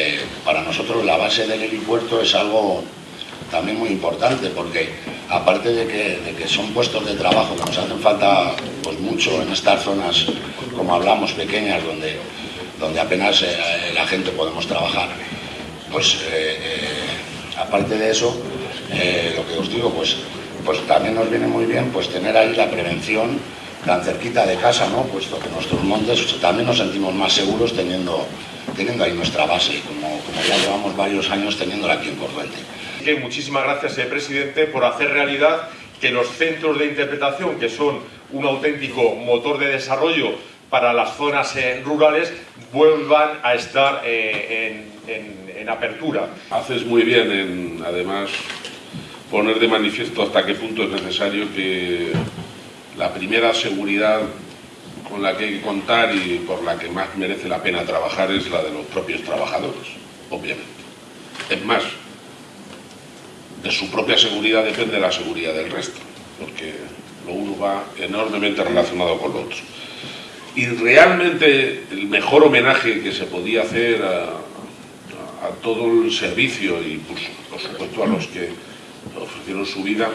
eh, para nosotros la base del helipuerto es algo también muy importante porque aparte de que, son puestos de trabajo que nos hacen falta pues mucho en estas zonas, como hablamos, pequeñas, donde, donde apenas eh, la gente podemos trabajar, pues eh, aparte de eso, lo que os digo, pues, pues también nos viene muy bien pues tener ahí la prevención tan cerquita de casa, ¿no? puesto que nuestros montes también nos sentimos más seguros teniendo, teniendo ahí nuestra base, como, como ya llevamos varios años teniéndola aquí en Corriente. Que muchísimas gracias, eh, presidente, por hacer realidad que los centros de interpretación, que son un auténtico motor de desarrollo para las zonas eh, rurales, vuelvan a estar eh, en, en, apertura. Haces muy bien en, además, poner de manifiesto hasta qué punto es necesario que la primera seguridad con la que hay que contar y por la que más merece la pena trabajar es la de los propios trabajadores, obviamente. Es más, de su propia seguridad depende la seguridad del resto, porque lo uno va enormemente relacionado con lo otro. Y realmente el mejor homenaje que se podía hacer a, todo el servicio y por, por supuesto a los que ofrecieron su vida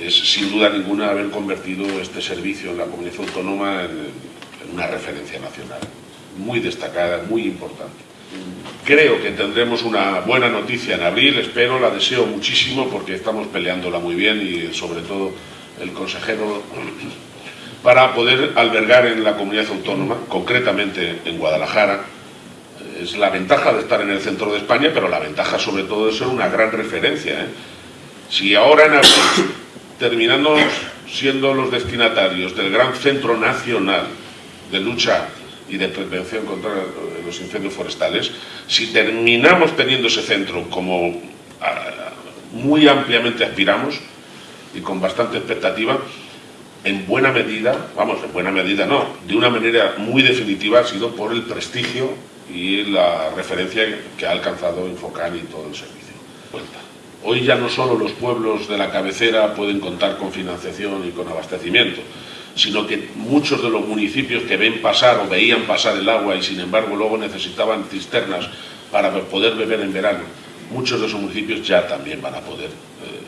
es sin duda ninguna haber convertido este servicio en la comunidad autónoma en, una referencia nacional, muy destacada, muy importante. Creo que tendremos una buena noticia en abril, espero, la deseo muchísimo porque estamos peleándola muy bien y sobre todo el consejero para poder albergar en la comunidad autónoma, concretamente en Guadalajara, es la ventaja de estar en el centro de España, pero la ventaja sobre todo de ser una gran referencia. ¿eh? Si ahora en abril terminando siendo los destinatarios del gran centro nacional de lucha y de prevención contra los incendios forestales, si terminamos teniendo ese centro como ah, muy ampliamente aspiramos y con bastante expectativa, en buena medida, vamos, en buena medida no, de una manera muy definitiva ha sido por el prestigio y la referencia que ha alcanzado Infocan y todo el servicio. Hoy ya no solo los pueblos de la cabecera pueden contar con financiación y con abastecimiento, sino que muchos de los municipios que ven pasar o veían pasar el agua y sin embargo luego necesitaban cisternas para poder beber en verano, muchos de esos municipios ya también van a poder eh,